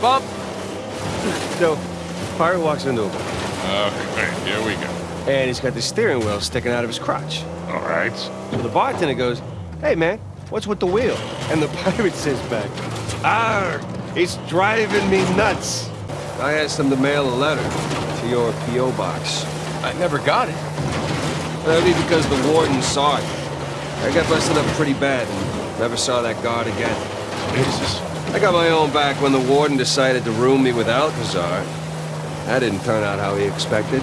bump. So, pirate walks into a bar, Okay, here we go. and he's got the steering wheel sticking out of his crotch. All right. So the bartender goes, Hey man, what's with the wheel? And the pirate says back, "Ah, it's driving me nuts. I asked him to mail a letter to your P.O. box. I never got it. That'd be because the warden saw it. I got busted up pretty bad and never saw that guard again. Jesus. I got my own back when the warden decided to room me with Alcazar. That didn't turn out how he expected.